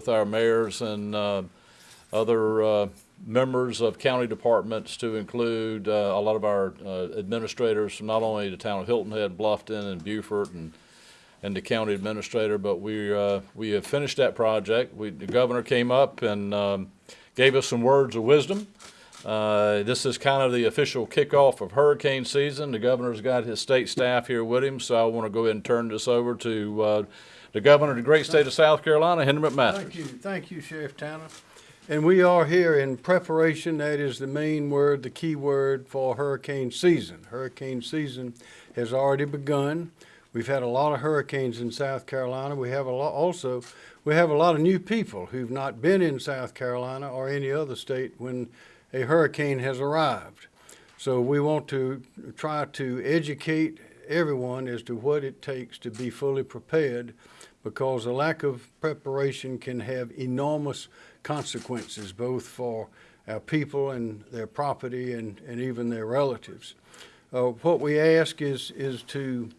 with our mayors and uh, other uh, members of county departments to include uh, a lot of our uh, administrators from not only the town of Hilton Head, Bluffton, and Beaufort, and and the county administrator, but we, uh, we have finished that project. We, the governor came up and, um, gave us some words of wisdom. Uh, this is kind of the official kickoff of hurricane season. The governor's got his state staff here with him, so I want to go ahead and turn this over to, the governor of the great state of South Carolina, Henry McMaster. Thank you, thank you, Sheriff Tanner. And we are here in preparation, that is the main word, the key word for hurricane season. Hurricane season has already begun. We've had a lot of hurricanes in South Carolina. We have a lot, also, we have a lot of new people who've not been in South Carolina or any other state when a hurricane has arrived. So we want to try to educate everyone as to what it takes to be fully prepared because a lack of preparation can have enormous consequences, both for our people and their property and, and even their relatives. Uh, what we ask is, is to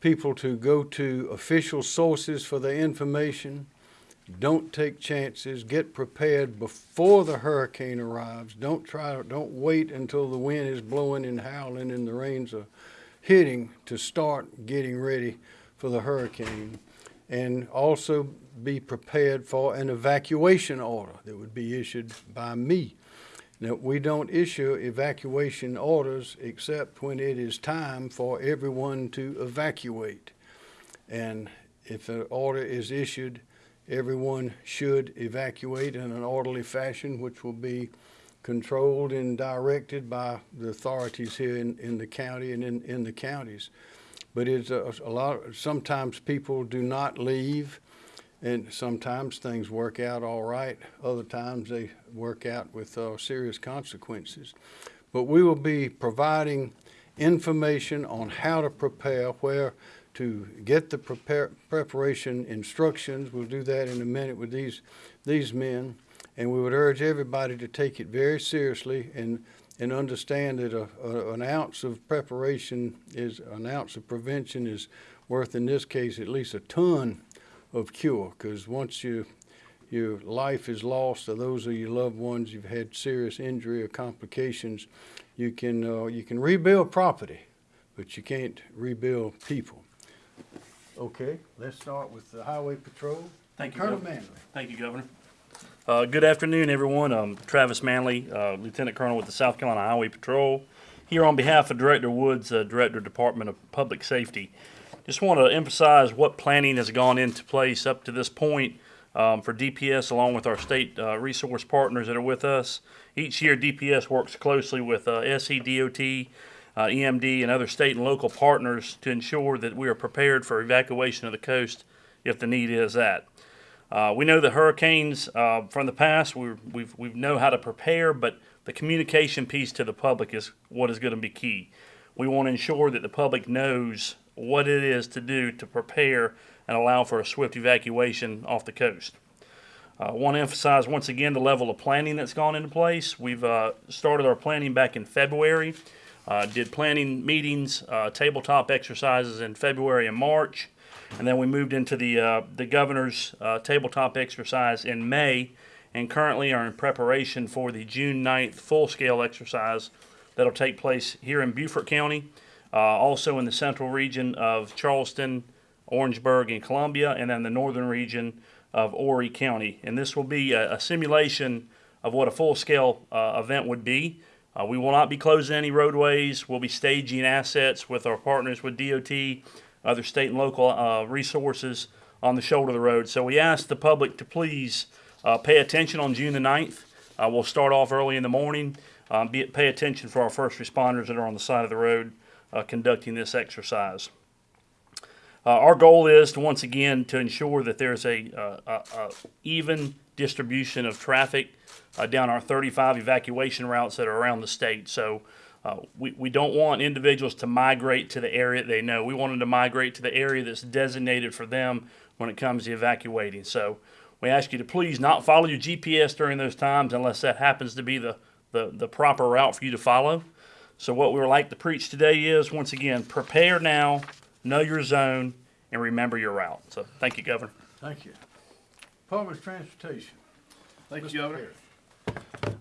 people to go to official sources for their information. Don't take chances. Get prepared before the hurricane arrives. Don't try. Don't wait until the wind is blowing and howling and the rains are hitting to start getting ready for the hurricane. And also be prepared for an evacuation order that would be issued by me. Now, we don't issue evacuation orders except when it is time for everyone to evacuate. And if an order is issued, everyone should evacuate in an orderly fashion, which will be controlled and directed by the authorities here in, in the county and in, in the counties. But it's a, a lot, sometimes people do not leave and sometimes things work out all right. Other times they work out with uh, serious consequences. But we will be providing information on how to prepare, where to get the prepare, preparation instructions. We'll do that in a minute with these, these men. And we would urge everybody to take it very seriously and, and understand that a, a, an ounce of preparation is, an ounce of prevention is worth, in this case, at least a ton of cure because once you your life is lost or those are your loved ones you've had serious injury or complications you can uh, you can rebuild property but you can't rebuild people okay let's start with the highway patrol Thank you, colonel Governor. manley Thank you, Governor. Uh, good afternoon, everyone. I'm Travis Manley, uh, Lieutenant Colonel with the South Carolina Highway Patrol. Here on behalf of Director Woods, uh, Director Department of Public Safety. Just want to emphasize what planning has gone into place up to this point um, for DPS along with our state uh, resource partners that are with us. Each year, DPS works closely with uh, SCDOT, uh, EMD, and other state and local partners to ensure that we are prepared for evacuation of the coast if the need is that. Uh, we know the hurricanes uh, from the past. We we've we know how to prepare, but the communication piece to the public is what is going to be key. We want to ensure that the public knows what it is to do to prepare and allow for a swift evacuation off the coast. I uh, want to emphasize once again the level of planning that's gone into place. We've uh, started our planning back in February, uh, did planning meetings, uh, tabletop exercises in February and March, and then we moved into the uh, the governor's uh, tabletop exercise in May, and currently are in preparation for the June 9th full-scale exercise that'll take place here in Beaufort County uh, also in the central region of Charleston, Orangeburg, and Columbia, and then the northern region of Horry County. And this will be a, a simulation of what a full-scale uh, event would be. Uh, we will not be closing any roadways. We'll be staging assets with our partners with DOT, other state and local uh, resources on the shoulder of the road. So we ask the public to please uh, pay attention on June the 9th. Uh, we'll start off early in the morning. Um, be, pay attention for our first responders that are on the side of the road uh, conducting this exercise. Uh, our goal is to once again to ensure that there's a, uh, a, a even distribution of traffic down our 35 evacuation routes that are around the state. So uh, we, we don't want individuals to migrate to the area they know. We want them to migrate to the area that's designated for them when it comes to evacuating. So we ask you to please not follow your GPS during those times unless that happens to be the, the, the proper route for you to follow. So what we would like to preach today is, once again, prepare now, know your zone, and remember your route. So thank you, Governor. thank you Public Transportation. Thank Mr. you, Governor. Perry.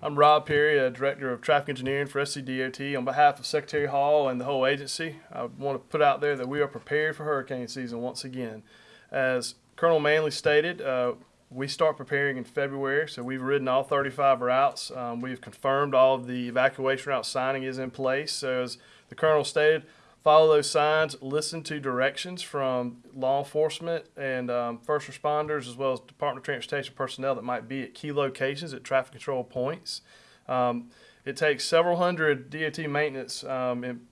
I'm Rob Perry, uh, Director of Traffic Engineering for SCDOT. On behalf of Secretary Hall and the whole agency, I want to put out there that we are prepared for hurricane season once again. As Colonel Manley stated, uh, we start preparing in February, so we've ridden all 35 routes. Um, we've confirmed all of the evacuation route signing is in place. So as the Colonel stated, follow those signs, listen to directions from law enforcement and um, first responders, as well as Department of Transportation personnel that might be at key locations at traffic control points. Um, it takes several hundred DOT maintenance um, em-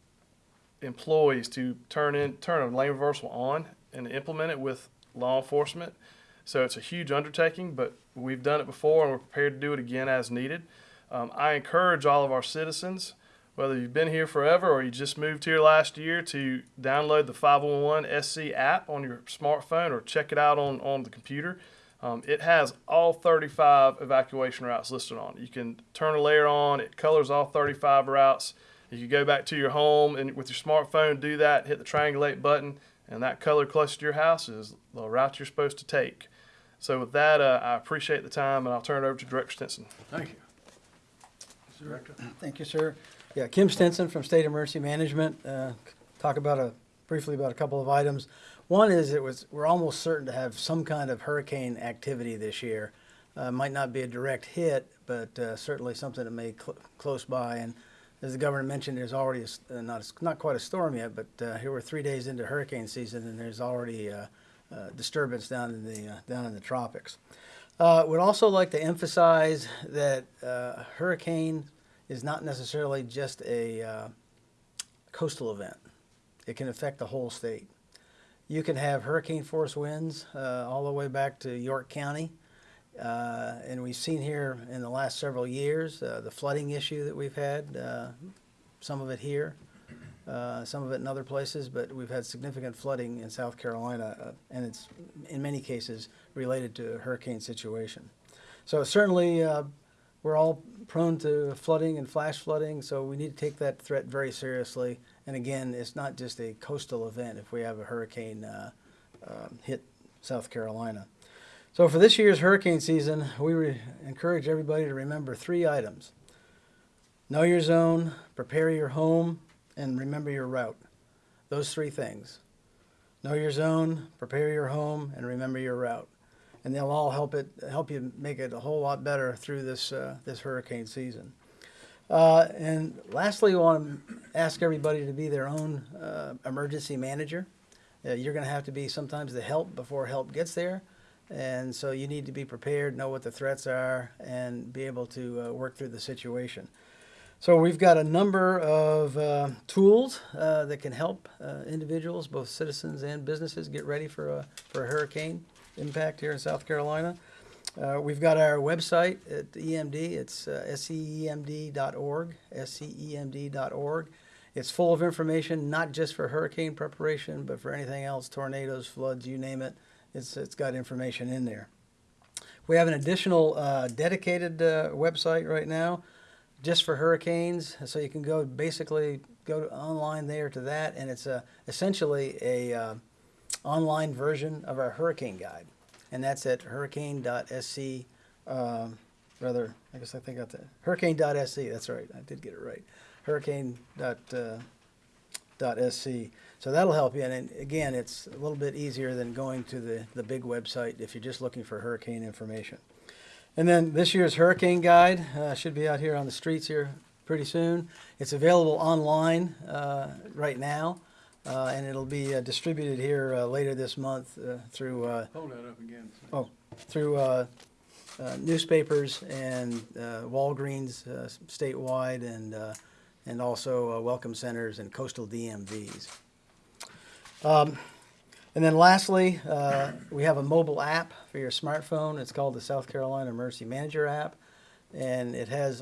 employees to turn in turn a lane reversal on and implement it with law enforcement. So it's a huge undertaking, but we've done it before and we're prepared to do it again as needed. Um, I encourage all of our citizens, whether you've been here forever or you just moved here last year, to download the 511 SC app on your smartphone or check it out on, on the computer. Um, it has all 35 evacuation routes listed on it. You can turn a layer on, it colors all 35 routes. You can go back to your home and with your smartphone, do that, hit the triangulate button, and that color close to your house is the route you're supposed to take. So with that, uh, I appreciate the time, and I'll turn it over to Director Stinson. Thank you. Director. Thank you, sir. Yeah, Kim Stinson from State Emergency Management. Uh, Talk about a, briefly about a couple of items. One is it was, we're almost certain to have some kind of hurricane activity this year. Uh, Might not be a direct hit, but uh, certainly something that may cl- close by. And as the governor mentioned, there's already, a uh, not, a not quite a storm yet, but uh, here we're three days into hurricane season and there's already disturbance down in the, uh, down in the tropics. Uh, would also like to emphasize that uh, hurricane is not necessarily just a uh, coastal event. It can affect the whole state. You can have hurricane force winds uh, all the way back to York County. Uh, and we've seen here in the last several years uh, the flooding issue that we've had, some of it here, uh, some of it in other places, but we've had significant flooding in South Carolina, uh, and it's in many cases related to a hurricane situation. So certainly, uh, we're all prone to flooding and flash flooding, so we need to take that threat very seriously. And again, it's not just a coastal event if we have a hurricane uh, um, hit South Carolina. So for this year's hurricane season, we encourage everybody to remember three items. Know your zone, prepare your home, and remember your route. Those three things. Know your zone, prepare your home, and remember your route. And they'll all help it help you make it a whole lot better through this uh, this hurricane season. Uh, and lastly, we want to ask everybody to be their own uh, emergency manager. Uh, you're going to have to be sometimes the help before help gets there. And so you need to be prepared, know what the threats are, and be able to uh, work through the situation. So we've got a number of uh, tools uh, that can help uh, individuals, both citizens and businesses, get ready for a, for a hurricane impact here in South Carolina. Uh, we've got our website at EMD. It's uh, scemd.org, scemd.org. It's full of information, not just for hurricane preparation, but for anything else, tornadoes, floods, you name it. It's, it's got information in there. We have an additional uh, dedicated uh, website right now just for hurricanes. So you can go basically go to online there to that, and it's a, essentially a uh, online version of our hurricane guide, and that's at hurricane.sc. Um, rather, I guess I think I got that hurricane.sc. That's right, I did get it right. Hurricane.sc. Uh. So that'll help you. And again, it's a little bit easier than going to the, the big website if you're just looking for hurricane information. And then this year's hurricane guide uh, should be out here on the streets here pretty soon. It's available online uh, right now, uh, and it'll be uh, distributed here uh, later this month uh, through uh, Hold that up again. Oh, through uh, uh, newspapers and uh, Walgreens uh, statewide and, uh, and also uh, welcome centers and coastal DMVs. Um, And then lastly, uh, we have a mobile app for your smartphone. It's called the South Carolina Emergency Manager app. And it has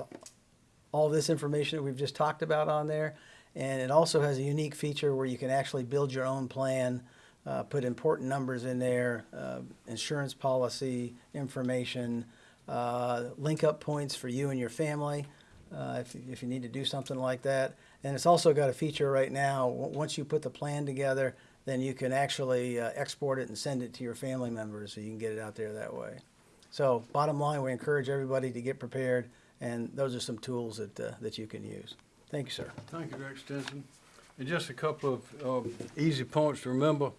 all this information that we've just talked about on there. And it also has a unique feature where you can actually build your own plan, uh, put important numbers in there, uh, insurance policy information, uh, link up points for you and your family uh, if, if you need to do something like that. And it's also got a feature right now, once you put the plan together, then you can actually uh, export it and send it to your family members so you can get it out there that way. So bottom line, we encourage everybody to get prepared, and those are some tools that, uh, that you can use. Thank you, sir. Thank you, Director Stinson. And just a couple of um, easy points to remember.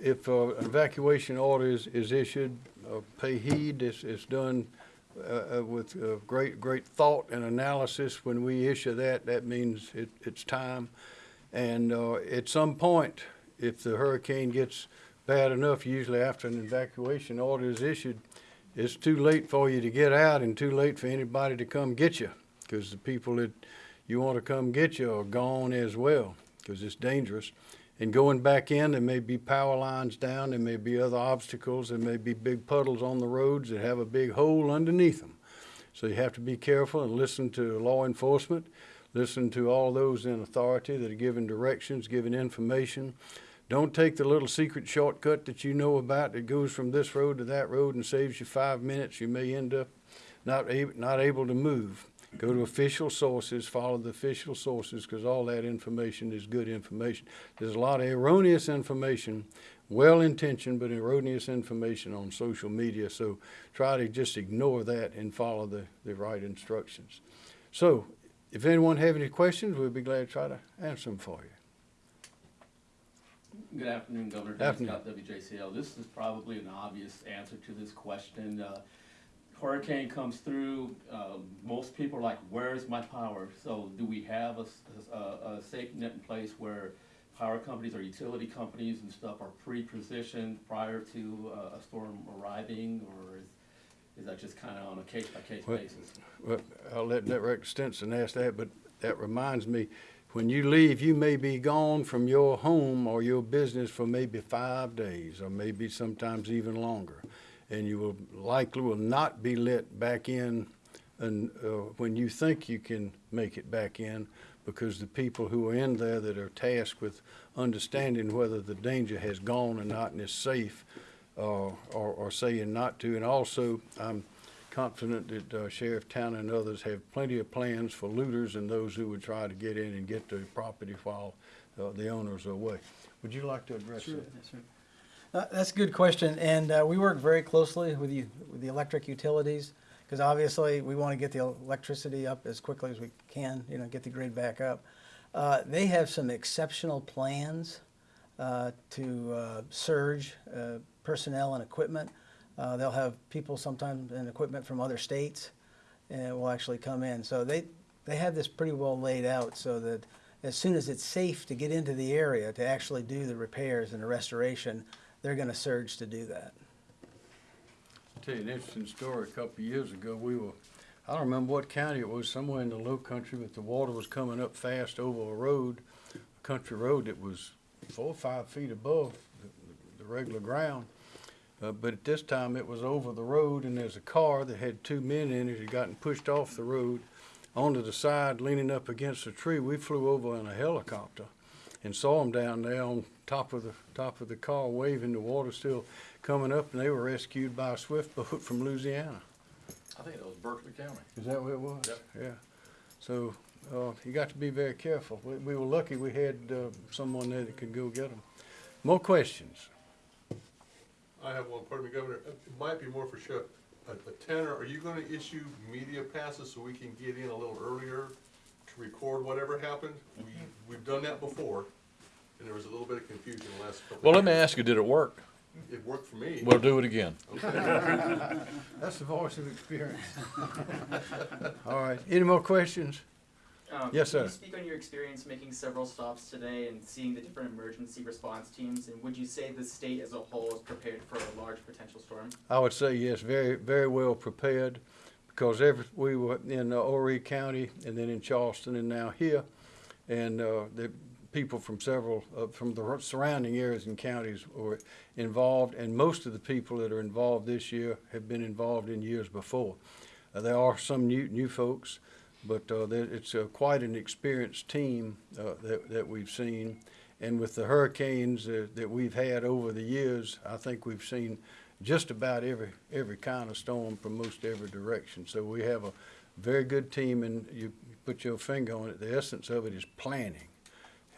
If uh, an evacuation order is, is issued, uh, pay heed. It's, it's done uh, uh, with uh, great, great thought and analysis. When we issue that, that means it, it's time. And uh, at some point, if the hurricane gets bad enough, usually after an evacuation order is issued, it's too late for you to get out and too late for anybody to come get you. Because the people that you want to come get you are gone as well, because it's dangerous. And going back in, there may be power lines down, there may be other obstacles, there may be big puddles on the roads that have a big hole underneath them. So you have to be careful and listen to law enforcement, listen to all those in authority that are giving directions, giving information. Don't take the little secret shortcut that you know about that goes from this road to that road and saves you five minutes. You may end up not able, not able to move. Go to official sources, follow the official sources, because all that information is good information. There's a lot of erroneous information, well-intentioned but erroneous information on social media, so try to just ignore that and follow the, the right instructions. So, if anyone have any questions, we'd be glad to try to answer them for you. Good afternoon, Governor. Dan Afternoon. Scott, WJCL. This is probably an obvious answer to this question. Uh, Hurricane comes through, uh, most people are like, where's my power? So do we have a safe net in place where power companies or utility companies and stuff are pre-positioned prior to uh, a storm arriving? Or is, is that just kind of on a case-by-case Well, basis? Well, I'll let Director Stinson ask that, but that reminds me, when you leave, you may be gone from your home or your business for maybe five days, or maybe sometimes even longer. And you will likely will not be let back in and, uh, when you think you can make it back in, because the people who are in there that are tasked with understanding whether the danger has gone or not and is safe, uh, are saying not to. And also, I'm confident that uh, Sheriff Tanner and others have plenty of plans for looters and those who would try to get in and get the property while uh, the owners are away. Would you like to address that? Uh, That's a good question, and uh, we work very closely with you, with the electric utilities, because obviously, we want to get the electricity up as quickly as we can, you know, get the grid back up. Uh, They have some exceptional plans uh, to uh, surge uh, personnel and equipment. Uh, They'll have people sometimes and equipment from other states, and will actually come in. So they, they have this pretty well laid out so that as soon as it's safe to get into the area to actually do the repairs and the restoration, they're gonna surge to do that. I'll tell you an interesting story. A couple of years ago, we were, I don't remember what county it was, somewhere in the low country, but the water was coming up fast over a road, a country road that was four or five feet above the, the regular ground. Uh, but at this time, it was over the road and there's a car that had two men in it had gotten pushed off the road onto the side, leaning up against a tree. We flew over in a helicopter and saw them down there on top of the, top of the car waving, the water still coming up, and they were rescued by a swift boat from Louisiana. I think that was Berkeley County. Is that what it was? Yep. Yeah. So, uh, you got to be very careful. We, we were lucky we had, uh, someone there that could go get them. More questions? I have one, pardon me, Governor, Uh, it might be more for sure. A, a Tanner, are you gonna issue media passes so we can get in a little earlier to record whatever happened? We, we've done that before, and there was a little bit of confusion the last couple of Well, let me years. ask you, did it work? It worked for me. We'll do it again. That's the voice of experience. All right, any more questions? Um, Yes, Can sir. you speak on your experience making several stops today and seeing the different emergency response teams? And would you say the state as a whole is prepared for a large potential storm? I would say yes, very, very well prepared, because every, we were in uh, Horry County, and then in Charleston, and now here. And, uh, the people from several, uh, from the surrounding areas and counties were involved, and most of the people that are involved this year have been involved in years before. Uh, there are some new, new folks, but, uh, it's uh, quite an experienced team, uh, that, that we've seen. And with the hurricanes that we've had over the years, I think we've seen just about every, every kind of storm from most every direction. So we have a very good team, and you put your finger on it, the essence of it is planning.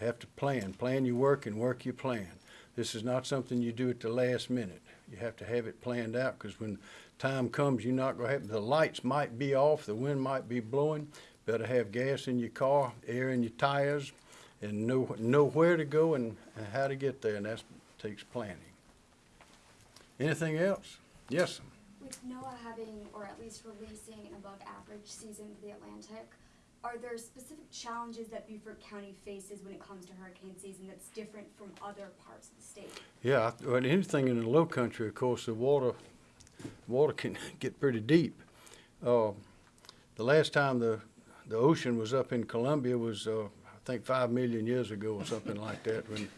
Have to plan, plan your work and work your plan. This is not something you do at the last minute. You have to have it planned out, because when time comes, you're not gonna have, the lights might be off, the wind might be blowing. Better have gas in your car, air in your tires, and know, know where to go and, and how to get there, and that takes planning. Anything else? Yes. With NOAA having, or at least releasing an above average season for the Atlantic, are there specific challenges that Beaufort County faces when it comes to hurricane season that's different from other parts of the state? Yeah, well, anything in the low country, of course, the water, water can get pretty deep. Uh, the last time the, the ocean was up in Columbia was, uh, I think five million years ago or something like that, when,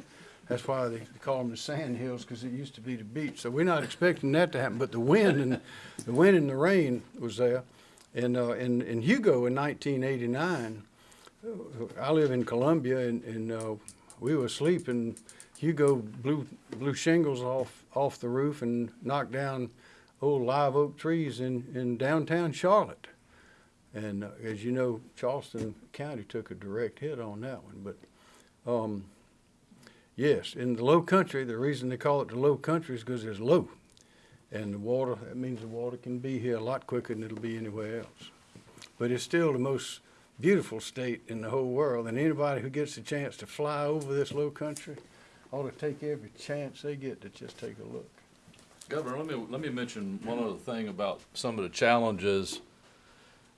that's why they call them the sand hills, because it used to be the beach. So we're not expecting that to happen, but the wind and, the wind and the rain was there. And, uh, in, in Hugo in nineteen eighty-nine, I live in Columbia and, and, uh, we were asleep and Hugo blew, blew shingles off, off the roof and knocked down old live oak trees in, in downtown Charlotte. And uh, as you know, Charleston County took a direct hit on that one, but, um, yes, in the low country, the reason they call it the low country is because it's low. And the water, that means the water can be here a lot quicker than it'll be anywhere else. But it's still the most beautiful state in the whole world, and anybody who gets a chance to fly over this low country ought to take every chance they get to just take a look. Governor, let me, let me mention one other thing about some of the challenges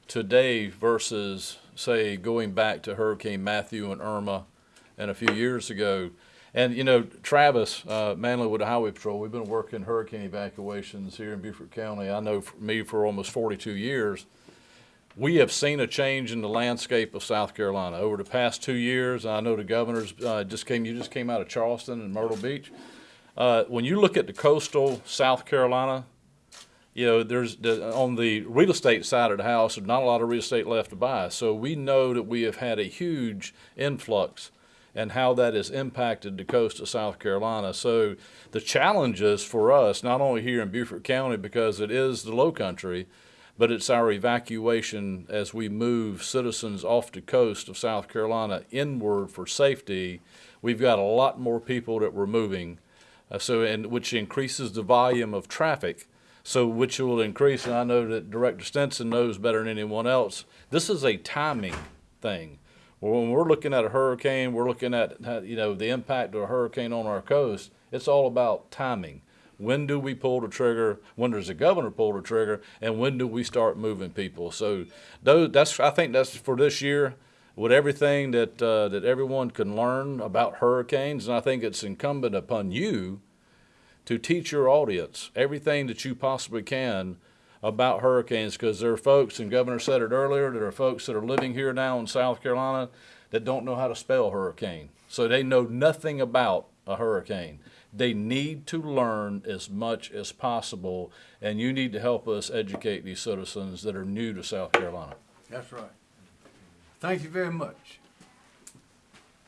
today versus, say, going back to Hurricane Matthew and Irma and a few years ago. And, you know, Travis, uh, Manlywood Highway Patrol, we've been working hurricane evacuations here in Beaufort County. I know for me for almost forty-two years. We have seen a change in the landscape of South Carolina over the past two years. I know the governors, uh, just came, you just came out of Charleston and Myrtle Beach. Uh, when you look at the coastal South Carolina, you know, there's the, on the real estate side of the house, there's not a lot of real estate left to buy. So we know that we have had a huge influx and how that has impacted the coast of South Carolina. So the challenges for us, not only here in Beaufort County because it is the low country, but it's our evacuation as we move citizens off the coast of South Carolina inward for safety. We've got a lot more people that we're moving, uh, so and which increases the volume of traffic. So which will increase, and I know that Director Stinson knows better than anyone else. This is a timing thing. Well, when we're looking at a hurricane, we're looking at you know the impact of a hurricane on our coast. It's all about timing. When do we pull the trigger? When does the governor pull the trigger? And when do we start moving people? So that's I think that's for this year with everything that uh, that everyone can learn about hurricanes, and I think it's incumbent upon you to teach your audience everything that you possibly can about hurricanes because there are folks, and Governor said it earlier, there are folks that are living here now in South Carolina that don't know how to spell hurricane. So they know nothing about a hurricane. They need to learn as much as possible, and you need to help us educate these citizens that are new to South Carolina. That's right. Thank you very much.